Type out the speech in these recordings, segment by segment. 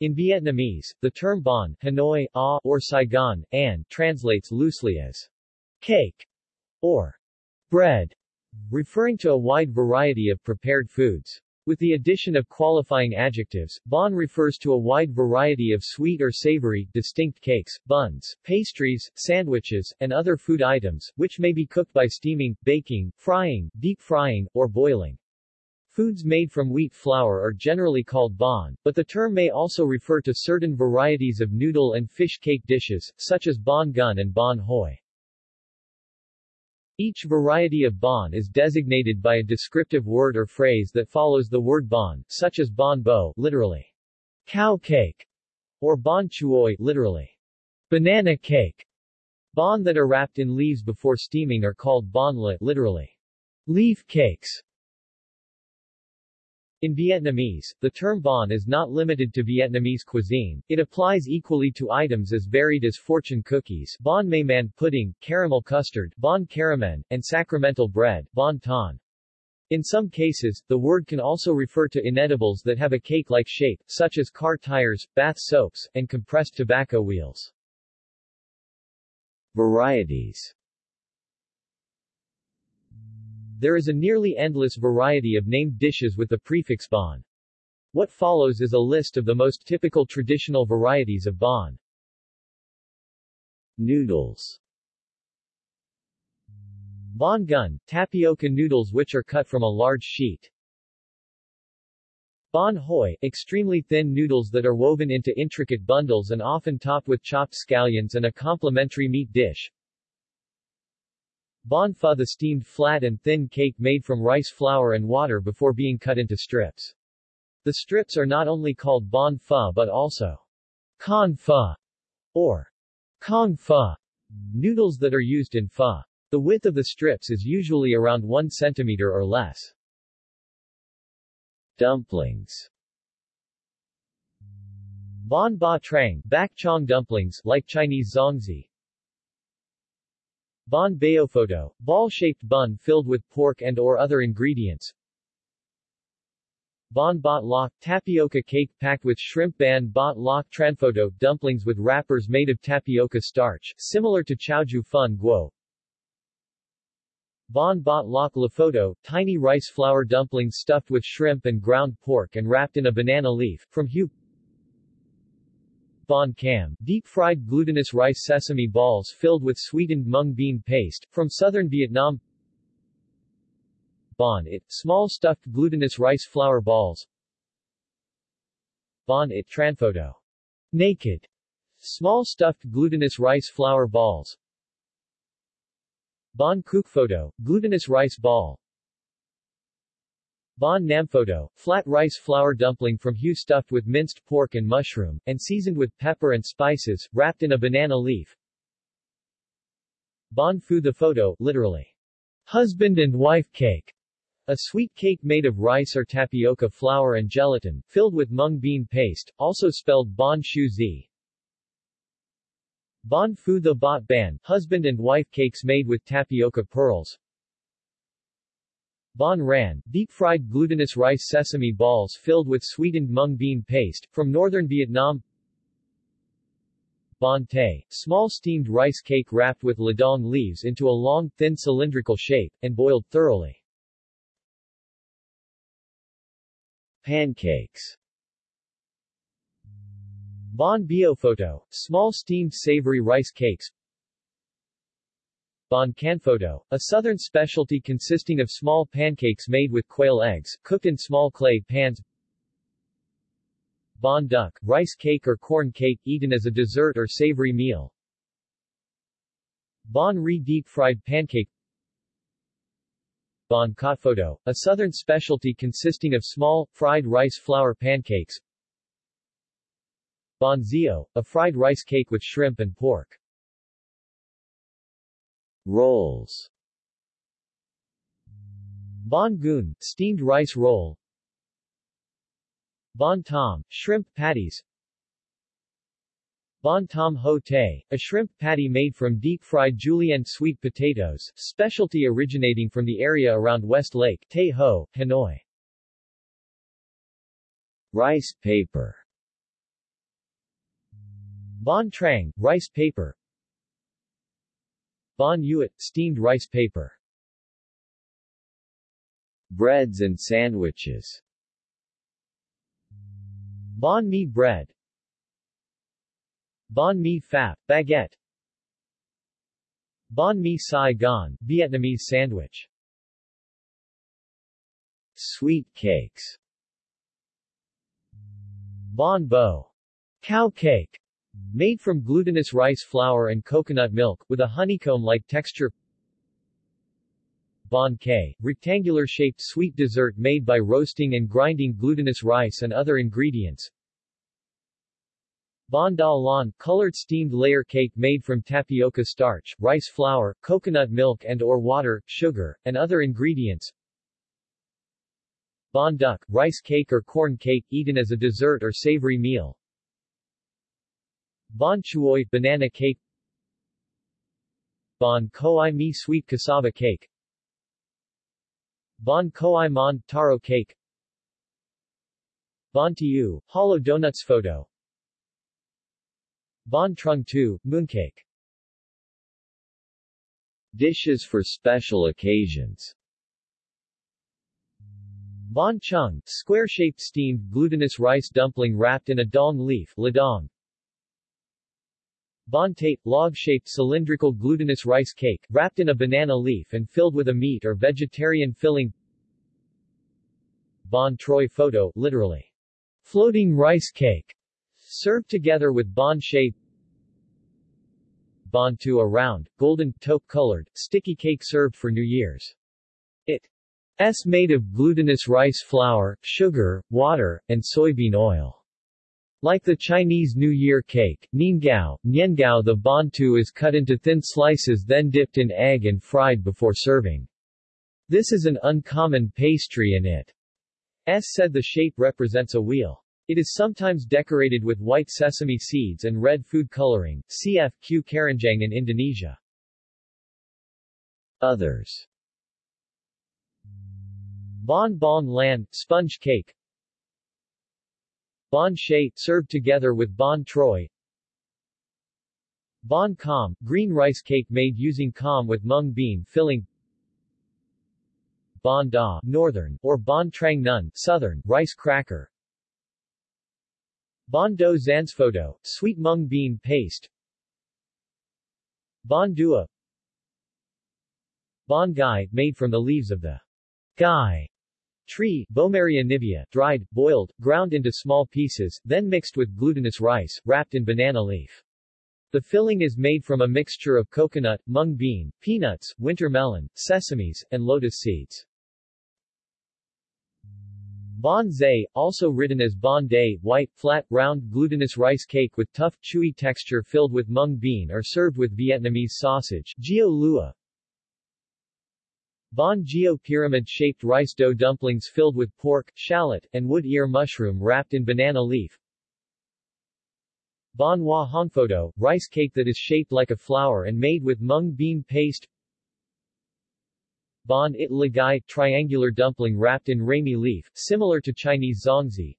In Vietnamese, the term bon, Hanoi, ah, or Saigon, an, translates loosely as cake or bread, referring to a wide variety of prepared foods. With the addition of qualifying adjectives, bon refers to a wide variety of sweet or savory, distinct cakes, buns, pastries, sandwiches, and other food items, which may be cooked by steaming, baking, frying, deep frying, or boiling. Foods made from wheat flour are generally called bon, but the term may also refer to certain varieties of noodle and fish cake dishes, such as bon gun and bon hoi. Each variety of bon is designated by a descriptive word or phrase that follows the word bon, such as bon bo, literally, cow cake, or bon chuoi, literally, banana cake. Bon that are wrapped in leaves before steaming are called bon le, literally, leaf cakes. In Vietnamese, the term bon is not limited to Vietnamese cuisine, it applies equally to items as varied as fortune cookies bon may man pudding, caramel custard bon caramen, and sacramental bread bon ton. In some cases, the word can also refer to inedibles that have a cake-like shape, such as car tires, bath soaps, and compressed tobacco wheels. Varieties there is a nearly endless variety of named dishes with the prefix bon. What follows is a list of the most typical traditional varieties of bon. Noodles Bon gun, tapioca noodles which are cut from a large sheet. Bon hoi, extremely thin noodles that are woven into intricate bundles and often topped with chopped scallions and a complementary meat dish. Bon pho the steamed flat and thin cake made from rice flour and water before being cut into strips. The strips are not only called bon pho but also con pho or kong pho, noodles that are used in pho. The width of the strips is usually around 1 centimeter or less. Dumplings Bon ba trang, bak chong dumplings, like Chinese zongzi, Bon photo, ball-shaped bun filled with pork and or other ingredients. Bon bot lock, tapioca cake packed with shrimp ban bot lock tranphoto, dumplings with wrappers made of tapioca starch, similar to chowju fun guo. Bon bot lock photo, tiny rice flour dumplings stuffed with shrimp and ground pork and wrapped in a banana leaf, from Hue Bon Cam, deep-fried glutinous rice sesame balls filled with sweetened mung bean paste, from southern Vietnam Bon It, small stuffed glutinous rice flour balls Bon It Tranphoto. Naked. Small stuffed glutinous rice flour balls Bon Cook Photo, glutinous rice ball Bon Namphoto, flat rice flour dumpling from Hue stuffed with minced pork and mushroom, and seasoned with pepper and spices, wrapped in a banana leaf. Bon Phu the photo, literally, husband and wife cake, a sweet cake made of rice or tapioca flour and gelatin, filled with mung bean paste, also spelled Bon Shu Zi. Bon Phu the Bot Ban, husband and wife cakes made with tapioca pearls, Bon Ran, deep-fried glutinous rice sesame balls filled with sweetened mung bean paste, from northern Vietnam. Bon Tay, small steamed rice cake wrapped with ladong leaves into a long, thin cylindrical shape, and boiled thoroughly. Pancakes. Bon Bio Photo, small steamed savory rice cakes Bon Canphoto, a southern specialty consisting of small pancakes made with quail eggs, cooked in small clay pans. Bon duck, rice cake or corn cake eaten as a dessert or savory meal. Bon Ri deep-fried pancake Bon Cot a southern specialty consisting of small, fried rice flour pancakes. Bon Zio, a fried rice cake with shrimp and pork. Rolls. Bon Goon, steamed rice roll. Bon Tom, shrimp patties. Bon Tom Ho Tay, a shrimp patty made from deep-fried julienne sweet potatoes, specialty originating from the area around West Lake, Tay Ho, Hanoi. Rice paper. Bon Trang, rice paper Bon Yuet, steamed rice paper. Breads and sandwiches. Bon mi bread. Bon mi phap, baguette. Bon mi Saigon, Vietnamese sandwich. Sweet cakes. Bon bo, cow cake, made from glutinous rice flour and coconut milk, with a honeycomb-like texture. Bon K, rectangular-shaped sweet dessert made by roasting and grinding glutinous rice and other ingredients. Bon Da Lan, colored steamed layer cake made from tapioca starch, rice flour, coconut milk and or water, sugar, and other ingredients. Bon Duc, rice cake or corn cake eaten as a dessert or savory meal Bon Chuoi, banana cake. Bon Koi Mi sweet cassava cake. Bon Koi Mon, taro cake. Bon Tiu, hollow donuts photo. Bon Trung Tu, mooncake. Dishes for special occasions. Bon Chung, square-shaped steamed glutinous rice dumpling wrapped in a dong leaf ladong. Bon Tate, log-shaped cylindrical glutinous rice cake, wrapped in a banana leaf and filled with a meat or vegetarian filling Bon Troy photo, literally, floating rice cake, served together with bon shape Bon Tu a round, golden, taupe-colored, sticky cake served for New Year's. It S made of glutinous rice flour, sugar, water, and soybean oil. Like the Chinese New Year cake, Niangao, Niangao the bantu is cut into thin slices then dipped in egg and fried before serving. This is an uncommon pastry and it S said the shape represents a wheel. It is sometimes decorated with white sesame seeds and red food coloring, cf. kue keranjang in Indonesia. Others Bon Bon Lan, sponge cake Bon Shay, served together with Bon Troy. Bon Com, green rice cake made using com with mung bean filling. Bon Da, northern, or Bon Trang Nun, southern, rice cracker. Bon Do Zansfoto, sweet mung bean paste. Bon Dua. Bon Gai, made from the leaves of the Gai Tree, Boehmeria nivea, dried, boiled, ground into small pieces, then mixed with glutinous rice, wrapped in banana leaf. The filling is made from a mixture of coconut, mung bean, peanuts, winter melon, sesames, and lotus seeds. Bon Zay, also written as Bon Day, white, flat, round, glutinous rice cake with tough, chewy texture filled with mung bean or served with Vietnamese sausage, Gio Lua, Bon Gio pyramid-shaped rice dough dumplings filled with pork, shallot, and wood ear mushroom wrapped in banana leaf. Bon Hua Hongphoto, rice cake that is shaped like a flower and made with mung bean paste. Bon It Lagai, triangular dumpling wrapped in rami leaf, similar to Chinese zongzi.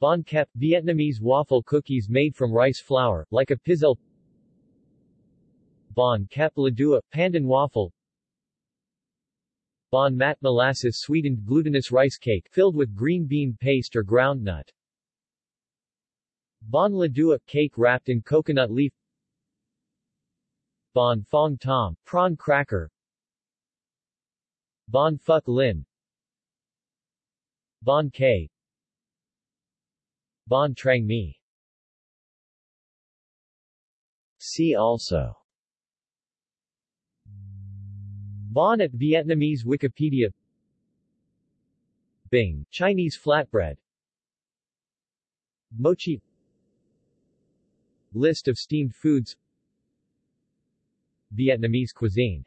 Bon Kep, Vietnamese waffle cookies made from rice flour, like a pizzelle. Bon Kep Ladua, pandan waffle, Bon mat molasses sweetened glutinous rice cake filled with green bean paste or ground nut. Bon ladua cake wrapped in coconut leaf. Bon fong tom prawn cracker. Bon phuc lin. Bon K. Bon Trang Mi. See also Bon at Vietnamese Wikipedia. Bing, Chinese flatbread. Mochi. List of steamed foods. Vietnamese cuisine.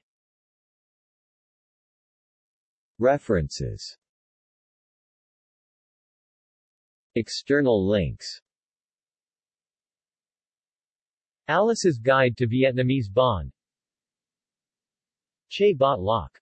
References. External links. Alice's Guide to Vietnamese Bon Che Bot Loc